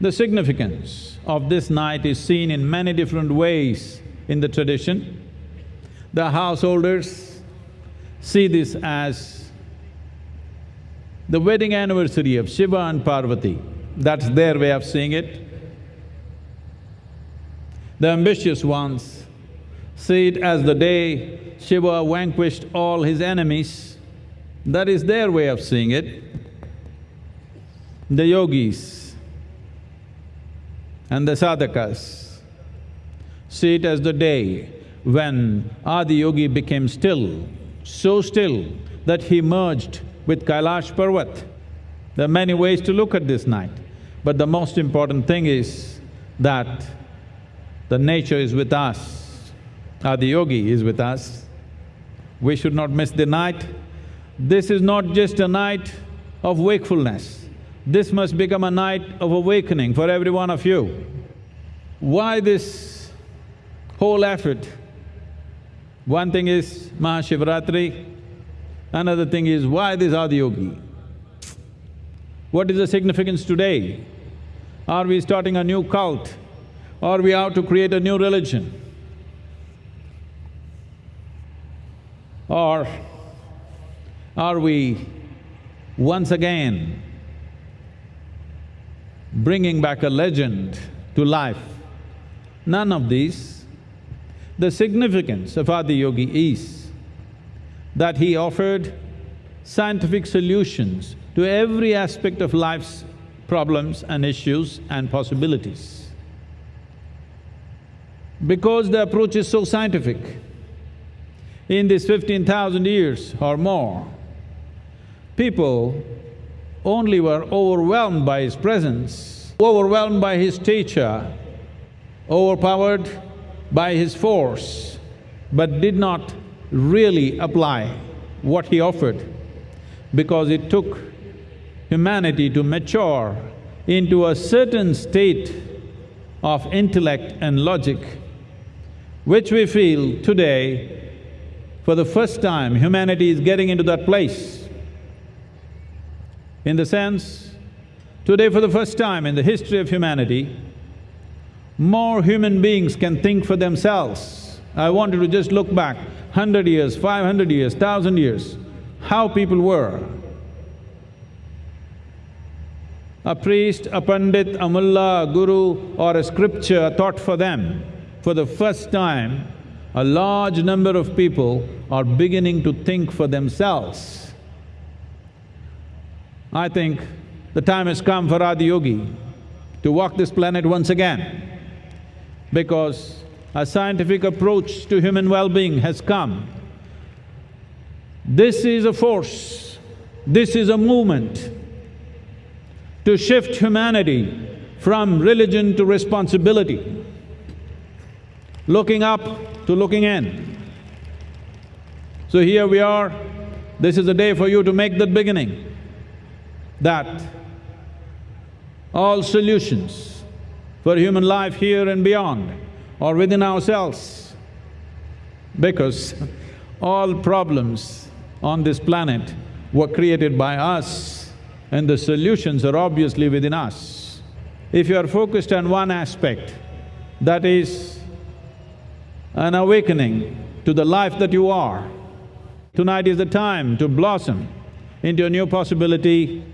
The significance of this night is seen in many different ways in the tradition. The householders see this as the wedding anniversary of Shiva and Parvati, that's their way of seeing it. The ambitious ones see it as the day Shiva vanquished all his enemies, that is their way of seeing it. The yogis and the sadhakas see it as the day when Adiyogi became still, so still that he merged with Kailash Parvat. There are many ways to look at this night, but the most important thing is that the nature is with us, Adiyogi is with us. We should not miss the night. This is not just a night of wakefulness, this must become a night of awakening for every one of you. Why this whole effort? One thing is Mahashivratri, another thing is why this Adiyogi? What is the significance today? Are we starting a new cult? Or we have to create a new religion? Or are we once again bringing back a legend to life? None of these. The significance of Adi Yogi is that he offered scientific solutions to every aspect of life's problems and issues and possibilities. Because the approach is so scientific, in these fifteen thousand years or more, people only were overwhelmed by his presence, overwhelmed by his stature, overpowered by his force, but did not really apply what he offered because it took humanity to mature into a certain state of intellect and logic, which we feel today, for the first time, humanity is getting into that place. In the sense, today for the first time in the history of humanity, more human beings can think for themselves. I wanted to just look back hundred years, five hundred years, thousand years, how people were. A priest, a pandit, a mullah, a guru or a scripture taught for them. For the first time, a large number of people are beginning to think for themselves. I think the time has come for Adi Yogi to walk this planet once again because a scientific approach to human well-being has come. This is a force, this is a movement to shift humanity from religion to responsibility, looking up to looking in. So here we are, this is a day for you to make that beginning, that all solutions for human life here and beyond are within ourselves. Because all problems on this planet were created by us and the solutions are obviously within us. If you are focused on one aspect, that is an awakening to the life that you are, tonight is the time to blossom into a new possibility